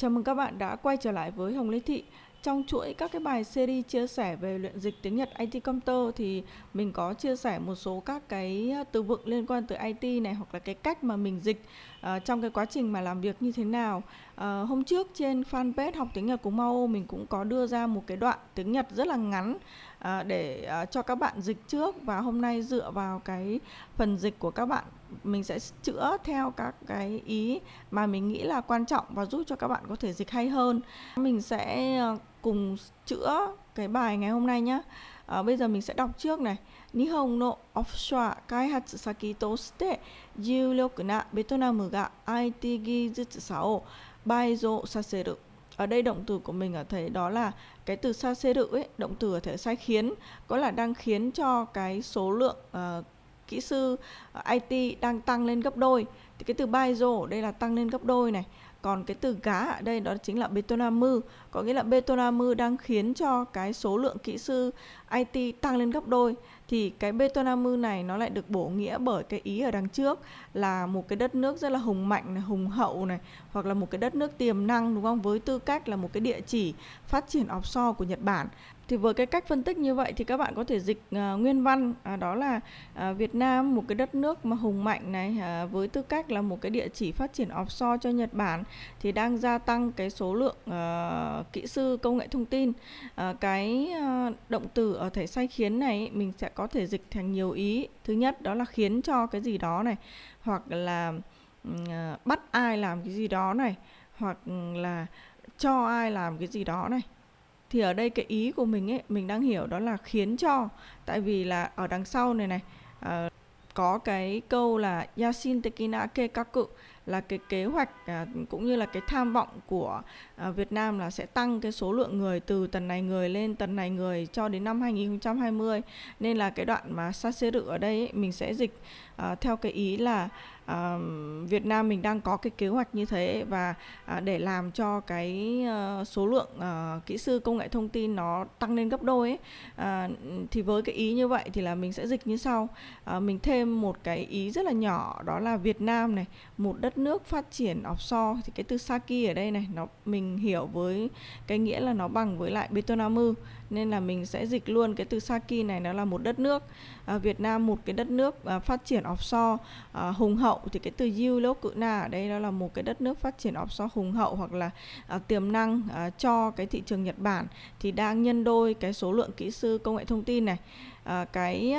Chào mừng các bạn đã quay trở lại với Hồng Lê Thị. Trong chuỗi các cái bài series chia sẻ về luyện dịch tiếng Nhật IT Computer thì mình có chia sẻ một số các cái từ vựng liên quan tới IT này hoặc là cái cách mà mình dịch uh, trong cái quá trình mà làm việc như thế nào. Uh, hôm trước trên fanpage học tiếng Nhật của Mao mình cũng có đưa ra một cái đoạn tiếng Nhật rất là ngắn uh, để uh, cho các bạn dịch trước và hôm nay dựa vào cái phần dịch của các bạn mình sẽ chữa theo các cái ý mà mình nghĩ là quan trọng và giúp cho các bạn có thể dịch hay hơn. Mình sẽ ờ, cùng chữa cái bài ngày hôm nay nhé à, ờ, bây giờ mình sẽ đọc trước này. Nihon no offshore kaihatsu saki toshite juliok na Vietnam ga IT gizutsu sao baizo saseru. Ở đây động từ của mình ở thấy đó là cái từ saseru ấy động từ ở thể sai khiến có là đang khiến cho cái số lượng uh, kỹ sư ờ, IT đang tăng lên gấp đôi. Thì cái từ Baizo đây là tăng lên gấp đôi này. Còn cái từ gá ở đây đó chính là Betonamu. Có nghĩa là Betonamu đang khiến cho cái số lượng kỹ sư IT tăng lên gấp đôi thì cái Betonamu này nó lại được bổ nghĩa bởi cái ý ở đằng trước là một cái đất nước rất là hùng mạnh này, hùng hậu này hoặc là một cái đất nước tiềm năng đúng không? Với tư cách là một cái địa chỉ phát triển offshore của Nhật Bản. Thì với cái cách phân tích như vậy thì các bạn có thể dịch uh, nguyên văn à, đó là uh, Việt Nam một cái đất nước mà hùng mạnh này uh, với tư cách là một cái địa chỉ phát triển offshore cho Nhật Bản thì đang gia tăng cái số lượng uh, kỹ sư công nghệ thông tin. Uh, cái uh, động từ ở thể sai khiến này mình sẽ có thể dịch thành nhiều ý. Thứ nhất đó là khiến cho cái gì đó này hoặc là uh, bắt ai làm cái gì đó này hoặc là cho ai làm cái gì đó này. Thì ở đây cái ý của mình ấy mình đang hiểu đó là khiến cho. Tại vì là ở đằng sau này này uh, có cái câu là yasin tekina kekaku là cái kế hoạch à, cũng như là cái tham vọng của à, Việt Nam là sẽ tăng cái số lượng người từ tầng này người lên tầng này người cho đến năm 2020 nên là cái đoạn mà saseru ở đây ấy, mình sẽ dịch à, theo cái ý là uh, Việt Nam mình đang có cái kế hoạch như thế và uh, để làm cho cái uh, số lượng uh, kỹ sư công nghệ thông tin nó tăng lên gấp đôi ấy, uh, thì với cái ý như vậy thì là mình sẽ dịch như sau. Uh, mình thêm một cái ý rất là nhỏ đó là Việt Nam này một đất nước phát triển offshore thì cái từ Saki ở đây này nó mình hiểu với cái nghĩa là nó bằng với lại Betonamu nên là mình sẽ dịch luôn cái từ Saki này nó là một đất nước à, Việt Nam một cái đất nước à, phát triển offshore à, hùng hậu. Thì cái từ Yu Cự Na ở đây đó là một cái đất nước phát triển offshore hùng hậu hoặc là à, tiềm năng à, cho cái thị trường Nhật Bản. Thì đang nhân đôi cái số lượng kỹ sư công nghệ thông tin này à, cái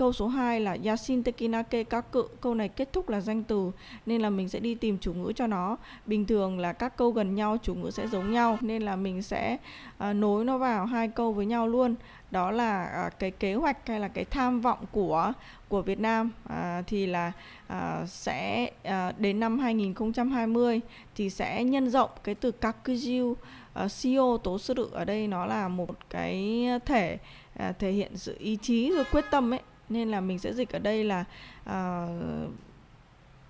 Câu số 2 là Yasin tekinake cự Câu này kết thúc là danh từ nên là mình sẽ đi tìm chủ ngữ cho nó. Bình thường là các câu gần nhau chủ ngữ sẽ giống nhau nên là mình sẽ à, nối nó vào hai câu với nhau luôn. Đó là à, cái kế hoạch hay là cái tham vọng của của Việt Nam à, thì là à, sẽ à, đến năm 2020 thì sẽ nhân rộng cái từ kakujiu uh, à, CEO tố sư ở đây nó là một cái thể uh, thể hiện sự ý chí rồi quyết tâm ấy nên là mình sẽ dịch ở đây là uh,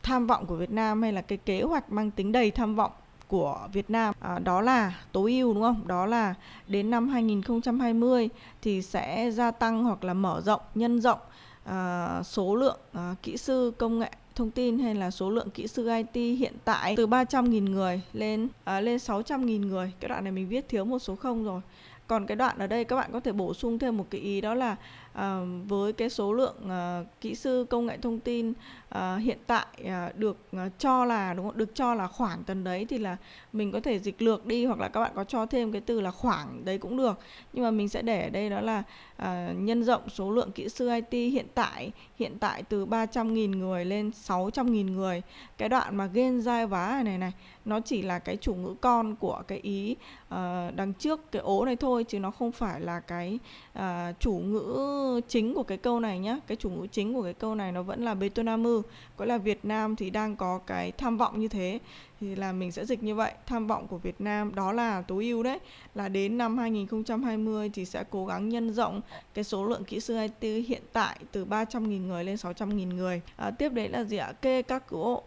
tham vọng của Việt Nam hay là cái kế hoạch mang tính đầy tham vọng của Việt Nam à, đó là tối ưu đúng không? Đó là đến năm 2020 thì sẽ gia tăng hoặc là mở rộng, nhân rộng à, số lượng à, kỹ sư công nghệ thông tin hay là số lượng kỹ sư IT hiện tại từ 300.000 người lên à, lên 600.000 người. Cái đoạn này mình viết thiếu một số không rồi. Còn cái đoạn ở đây các bạn có thể bổ sung thêm một cái ý đó là à, với cái số lượng à, kỹ sư công nghệ thông tin à, hiện tại à, được à, cho là đúng không? được cho là khoảng tầm đấy thì là mình có thể dịch lược đi hoặc là các bạn có cho thêm cái từ là khoảng đấy cũng được nhưng mà mình sẽ để ở đây đó là à, nhân rộng số lượng kỹ sư IT hiện tại hiện tại từ 300.000 người lên 600.000 người cái đoạn mà gen dai vá này này nó chỉ là cái chủ ngữ con của cái ý uh, đằng trước cái ố này thôi chứ nó không phải là cái uh, chủ ngữ chính của cái câu này nhé cái chủ ngữ chính của cái câu này nó vẫn là Betonamu. Có là Việt Nam thì đang có cái tham vọng như thế thì là mình sẽ dịch như vậy. Tham vọng của Việt Nam đó là tối ưu đấy là đến năm 2020 thì sẽ cố gắng nhân rộng cái số lượng kỹ sư IT hiện tại từ 300.000 người lên 600.000 người. À, tiếp đấy là gì ạ? Kê các cụ.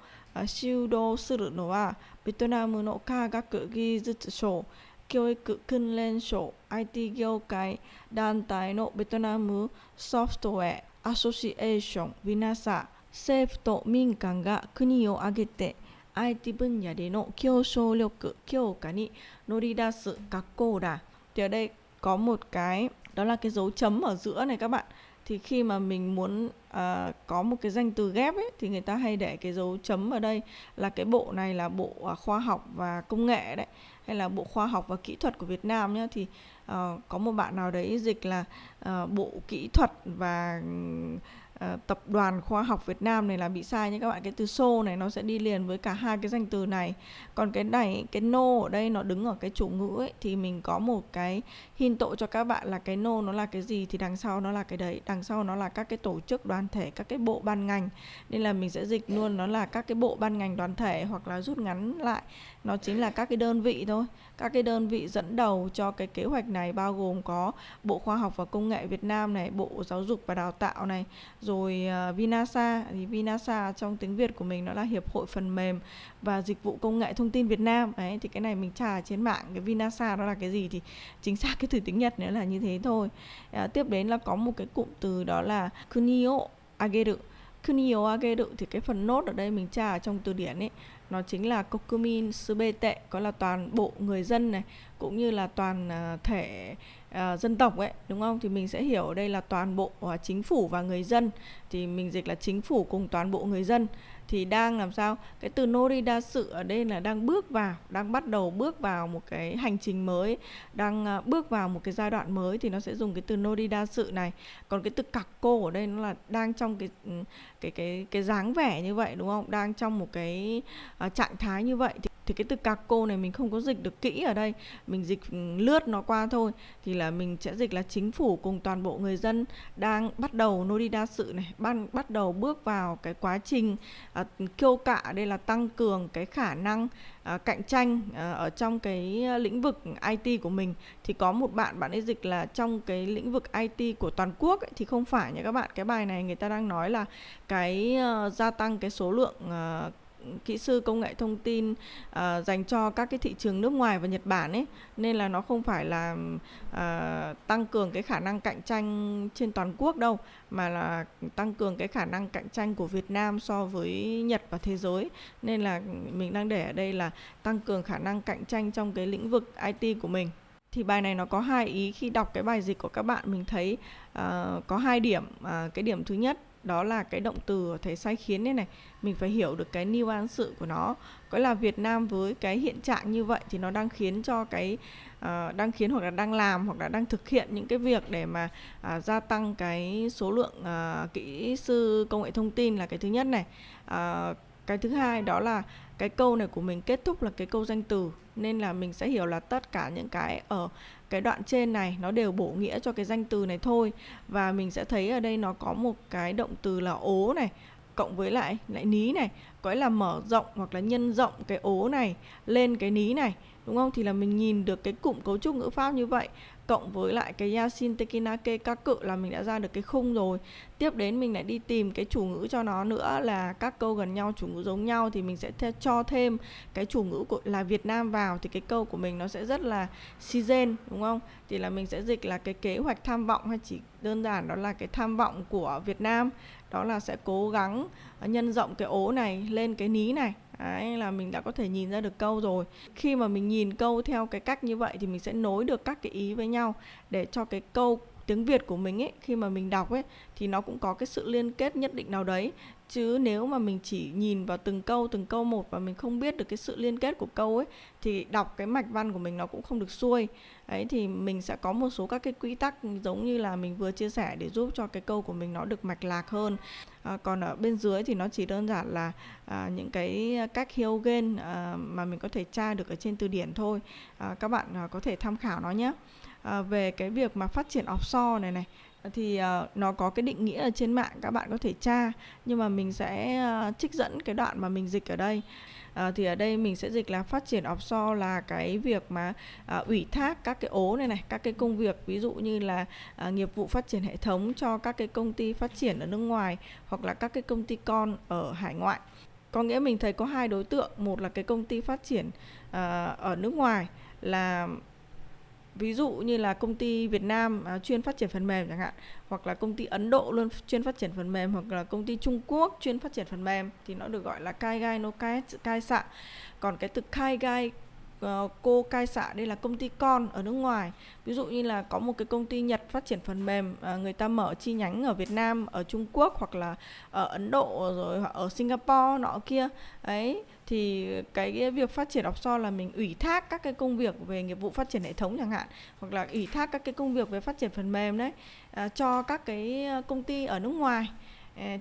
修道するのはベトナムの科学技術省教育訓練省 IT 業界団体のベトナムソフトウェアアソシエーション VINASA 政府と民間が国を挙げて IT 分野での競争力強化に乗り出す学校だ thì ở đây có một cái đó là cái dấu chấm ở giữa này các bạn thì khi mà mình muốn uh, có một cái danh từ ghép ấy thì người ta hay để cái dấu chấm ở đây là cái bộ này là bộ uh, khoa học và công nghệ đấy hay là bộ khoa học và kỹ thuật của Việt Nam nhá. Thì uh, có một bạn nào đấy dịch là uh, bộ kỹ thuật và Ờ, tập đoàn khoa học Việt Nam này là bị sai nhé các bạn. Cái từ xô này nó sẽ đi liền với cả hai cái danh từ này. Còn cái này cái no ở đây nó đứng ở cái chủ ngữ ấy thì mình có một cái hình tội cho các bạn là cái no nó là cái gì thì đằng sau nó là cái đấy đằng sau nó là các cái tổ chức đoàn thể các cái bộ ban ngành. Nên là mình sẽ dịch luôn nó là các cái bộ ban ngành đoàn thể hoặc là rút ngắn lại. Nó chính là các cái đơn vị thôi. Các cái đơn vị dẫn đầu cho cái kế hoạch này bao gồm có Bộ Khoa học và Công nghệ Việt Nam này, Bộ Giáo dục và Đào tạo này, rồi uh, Vinasa thì Vinasa trong tiếng Việt của mình nó là Hiệp hội phần mềm và dịch vụ công nghệ thông tin Việt Nam. Đấy thì cái này mình tra trên mạng cái Vinasa đó là cái gì thì chính xác cái từ tiếng Nhật nữa là như thế thôi. Uh, tiếp đến là có một cái cụm từ đó là kunio ageru. Kunio ageru thì cái phần nốt ở đây mình tra ở trong từ điển ấy nó chính là kokumin subete có là toàn bộ người dân này cũng như là toàn à, thể uh, dân tộc ấy đúng không? Thì mình sẽ hiểu ở đây là toàn bộ uh, chính phủ và người dân. Thì mình dịch là chính phủ cùng toàn bộ người dân thì đang làm sao? Cái từ norida sự ở đây là đang bước vào đang bắt đầu bước vào một cái hành trình mới đang ờ, bước vào một cái giai đoạn mới thì nó sẽ dùng cái từ norida sự này. Còn cái từ cặc cô ở đây nó là đang trong cái ừ, cái cái cái dáng vẻ như vậy đúng không? Đang trong một cái uh, trạng thái như vậy thì thì cái từ cạc cô này mình không có dịch được kỹ ở đây. Mình dịch ừ, lướt nó qua thôi. Thì là mình sẽ dịch là chính phủ cùng toàn bộ người dân đang bắt đầu nô đi đa sự này ban bắt đầu bước vào cái quá trình à, kêu cạ. Đây là tăng cường cái khả năng à, cạnh tranh à, ở trong cái lĩnh vực IT của mình. Thì có một bạn bạn ấy dịch là trong cái lĩnh vực IT của toàn quốc ấy, thì không phải nha các bạn. Cái bài này người ta đang nói là cái uh, gia tăng cái số lượng uh, kỹ sư công nghệ thông tin uh, dành cho các cái thị trường nước ngoài và Nhật Bản ấy. Nên là nó không phải là uh, tăng cường cái khả năng cạnh tranh trên toàn quốc đâu mà là tăng cường cái khả năng cạnh tranh của Việt Nam so với Nhật và thế giới. Nên là mình đang để ở đây là tăng cường khả năng cạnh tranh trong cái lĩnh vực IT của mình. Thì bài này nó có hai ý khi đọc cái bài dịch của các bạn mình thấy uh, có hai điểm uh, cái điểm thứ nhất đó là cái động từ ở thể sai khiến này này. Mình phải hiểu được cái nuance sự của nó. Có là Việt Nam với cái hiện trạng như vậy thì nó đang khiến cho cái uh, đang khiến hoặc là đang làm hoặc là đang thực hiện những cái việc để mà uh, gia tăng cái số lượng uh, kỹ sư công nghệ thông tin là cái thứ nhất này. Uh, cái thứ hai đó là cái câu này của mình kết thúc là cái câu danh từ. Nên là mình sẽ hiểu là tất cả những cái ở cái đoạn trên này, nó đều bổ nghĩa cho cái danh từ này thôi. Và mình sẽ thấy ở đây nó có một cái động từ là ố này, cộng với lại lại ní này. Có nghĩa là mở rộng hoặc là nhân rộng cái ố này lên cái ní này, đúng không? Thì là mình nhìn được cái cụm cấu trúc ngữ pháp như vậy cộng với lại cái Yasin Tekinake các cự là mình đã ra được cái khung rồi. Tiếp đến mình lại đi tìm cái chủ ngữ cho nó nữa là các câu gần nhau, chủ ngữ giống nhau thì mình sẽ th- cho thêm cái chủ ngữ của, là Việt Nam vào thì cái câu của mình nó sẽ rất là season, đúng không? Thì là mình sẽ dịch là cái kế hoạch tham vọng hay chỉ đơn giản đó là cái tham vọng của Việt Nam. Đó là sẽ cố gắng ờ, nhân rộng cái ố này lên cái ní này. Đấy, là mình đã có thể nhìn ra được câu rồi. Khi mà mình nhìn câu theo cái cách như vậy thì mình sẽ nối được các cái ý với nhau để cho cái câu tiếng Việt của mình ấy khi mà mình đọc ấy thì nó cũng có cái sự liên kết nhất định nào đấy. Chứ nếu mà mình chỉ nhìn vào từng câu từng câu một và mình không biết được cái sự liên kết của câu ấy thì đọc cái mạch văn của mình nó cũng không được xuôi. Ấy thì mình sẽ có một số các cái quy tắc giống như là mình vừa chia sẻ để giúp cho cái câu của mình nó được mạch lạc hơn. À, còn ở bên dưới thì nó chỉ đơn giản là à, những cái cách Hyogen à, mà mình có thể tra được ở trên từ điển thôi. À, các bạn à, có thể tham khảo nó nhé à, về cái việc mà phát triển offshore này này ờ, thì uh, nó có cái định nghĩa ở trên mạng các bạn có thể tra nhưng mà mình sẽ uh, trích dẫn cái đoạn mà mình dịch ở đây. Uh, thì ở đây mình sẽ dịch là phát triển offshore là cái việc mà uh, ủy thác các cái ố này này các cái công việc ví dụ như là uh, nghiệp vụ phát triển hệ thống cho các cái công ty phát triển ở nước ngoài hoặc là các cái công ty con ở hải ngoại. Có nghĩa mình thấy có hai đối tượng một là cái công ty phát triển uh, ở nước ngoài là ví dụ như là công ty Việt Nam à, chuyên phát triển phần mềm chẳng hạn hoặc là công ty Ấn Độ luôn chuyên phát triển phần mềm hoặc là công ty Trung Quốc chuyên phát triển phần mềm thì nó được gọi là kai gai no kai kai sạ còn cái từ kai gai uh, cô cai xạ đây là công ty con ở nước ngoài. Ví dụ như là có một cái công ty Nhật phát triển phần mềm uh, người ta mở chi nhánh ở Việt Nam ở Trung Quốc hoặc là ở Ấn Độ rồi ở Singapore nọ kia. Ấy thì cái việc phát triển offshore là mình ủy thác các cái công việc về nghiệp vụ phát triển hệ thống chẳng hạn hoặc là ủy thác các cái công việc về phát triển phần mềm đấy uh, cho các cái công ty ở nước ngoài.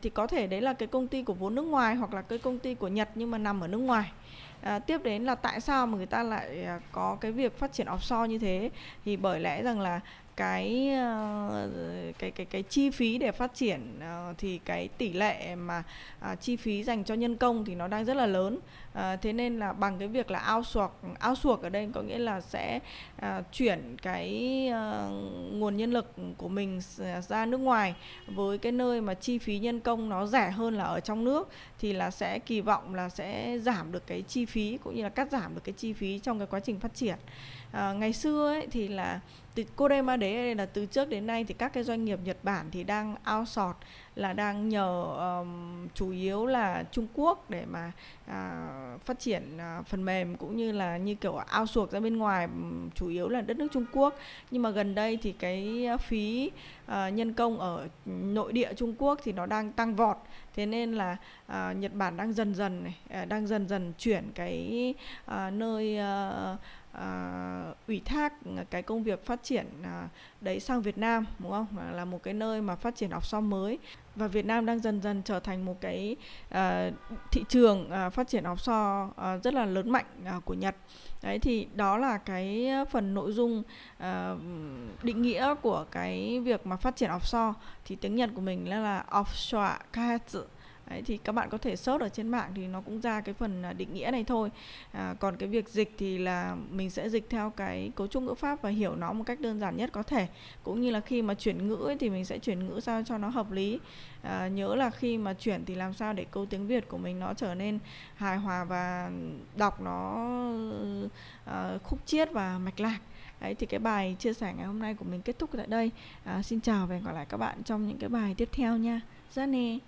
Thì có thể đấy là cái công ty của vốn nước ngoài hoặc là cái công ty của Nhật nhưng mà nằm ở nước ngoài à, tiếp đến là tại sao mà người ta lại à, có cái việc phát triển offshore như thế? Thì bởi lẽ rằng là cái ờ, cái cái cái chi phí để phát triển ờ, thì cái tỷ lệ mà ờ, chi phí dành cho nhân công thì nó đang rất là lớn. Thế nên là bằng cái việc là outsource outsource ở đây có nghĩa là sẽ chuyển cái nguồn nhân lực của mình ra nước ngoài với cái nơi mà chi phí nhân công nó rẻ hơn là ở trong nước, thì là sẽ kỳ vọng là sẽ giảm được cái chi phí cũng như là cắt giảm được cái chi phí trong cái quá trình phát triển. Ngày xưa ấy thì là từ Korema đấy là từ trước đến nay thì các cái doanh nghiệp Nhật Bản thì đang outsource là đang nhờ um, chủ yếu là Trung Quốc để mà uh, phát triển uh, phần mềm cũng như là như kiểu outsource ra bên ngoài um, chủ yếu là đất nước Trung Quốc. Nhưng mà gần đây thì cái phí uh, nhân công ở nội địa Trung Quốc thì nó đang tăng vọt. Thế nên là uh, Nhật Bản đang dần dần này uh, đang dần dần chuyển cái uh, nơi uh, uh, ủy thác cái công việc phát triển uh, đấy sang Việt Nam đúng không? Là một cái nơi mà phát triển offshore mới. Và Việt Nam đang dần dần trở thành một cái uh, thị trường uh, phát triển offshore uh, rất là lớn mạnh uh, của Nhật. Đấy thì đó là cái phần nội dung uh, định nghĩa của cái việc mà phát triển offshore thì tiếng Nhật của mình là là offshore kahatsu Đấy, thì các bạn có thể search ở trên mạng thì nó cũng ra cái phần à, định nghĩa này thôi à, còn cái việc dịch thì là mình sẽ dịch theo cái cấu trúc ngữ pháp và hiểu nó một cách đơn giản nhất có thể cũng như là khi mà chuyển ngữ ấy, thì mình sẽ chuyển ngữ sao cho nó hợp lý à, nhớ là khi mà chuyển thì làm sao để câu tiếng việt của mình nó trở nên hài hòa và đọc nó à, khúc chiết và mạch lạc Đấy thì cái bài chia sẻ ngày hôm nay của mình kết thúc tại đây. À, xin chào và hẹn gặp lại các bạn trong những cái bài tiếp theo nha. Ra nè.